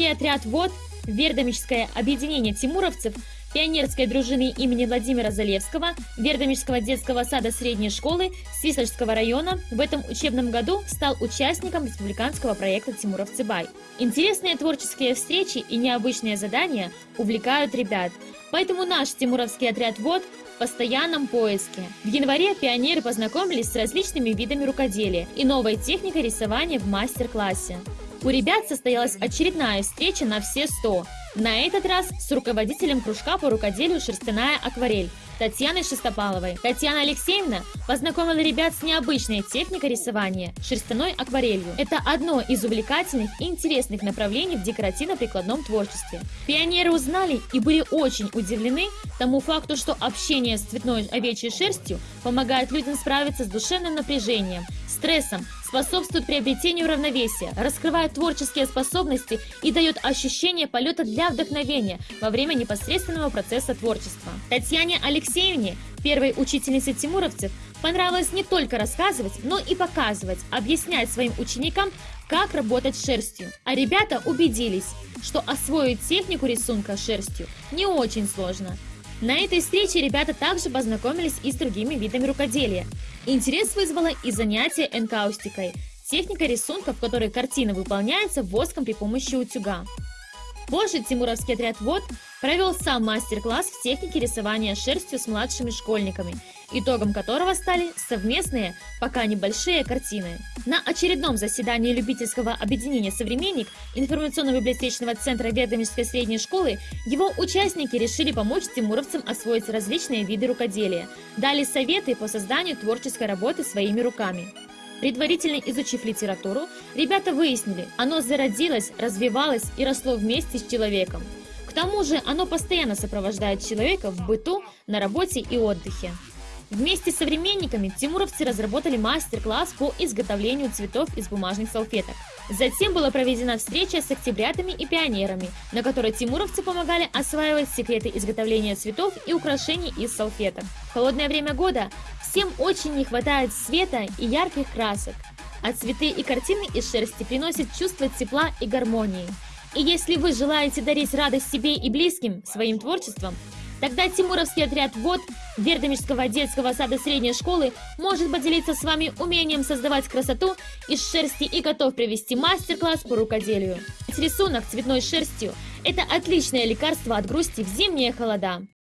Тимуровский отряд ВОД, Вердомическое объединение тимуровцев, пионерской дружины имени Владимира Залевского, Вердомического детского сада средней школы Свисольского района в этом учебном году стал участником республиканского проекта «Тимуровцы Бай». Интересные творческие встречи и необычные задания увлекают ребят, поэтому наш Тимуровский отряд ВОД в постоянном поиске. В январе пионеры познакомились с различными видами рукоделия и новой техникой рисования в мастер-классе. У ребят состоялась очередная встреча на все 100. На этот раз с руководителем кружка по рукоделию «Шерстяная акварель» Татьяной Шестопаловой. Татьяна Алексеевна познакомила ребят с необычной техникой рисования – шерстяной акварелью. Это одно из увлекательных и интересных направлений в декоративно-прикладном творчестве. Пионеры узнали и были очень удивлены тому факту, что общение с цветной овечьей шерстью помогает людям справиться с душевным напряжением, стрессом, способствует приобретению равновесия, раскрывает творческие способности и дает ощущение полета для вдохновения во время непосредственного процесса творчества. Татьяне Алексеевне, первой учительнице тимуровцев, понравилось не только рассказывать, но и показывать, объяснять своим ученикам, как работать шерстью. А ребята убедились, что освоить технику рисунка шерстью не очень сложно. На этой встрече ребята также познакомились и с другими видами рукоделия. Интерес вызвало и занятие энкаустикой – техника рисунка, в которой картина выполняется воском при помощи утюга. Позже Тимуровский отряд ВОД провел сам мастер-класс в технике рисования шерстью с младшими школьниками, итогом которого стали совместные, пока небольшие картины. На очередном заседании любительского объединения «Современник» информационно-библиотечного центра Ведомической средней школы его участники решили помочь тимуровцам освоить различные виды рукоделия, дали советы по созданию творческой работы своими руками. Предварительно изучив литературу, ребята выяснили, оно зародилось, развивалось и росло вместе с человеком. К тому же оно постоянно сопровождает человека в быту, на работе и отдыхе. Вместе с современниками тимуровцы разработали мастер-класс по изготовлению цветов из бумажных салфеток. Затем была проведена встреча с октябрятами и пионерами, на которой тимуровцы помогали осваивать секреты изготовления цветов и украшений из салфеток. В холодное время года всем очень не хватает света и ярких красок, а цветы и картины из шерсти приносят чувство тепла и гармонии. И если вы желаете дарить радость себе и близким своим творчеством, Тогда Тимуровский отряд ВОД Вердомирского детского сада средней школы может поделиться с вами умением создавать красоту из шерсти и готов провести мастер-класс по рукоделию. Рисунок цветной шерстью – это отличное лекарство от грусти в зимние холода.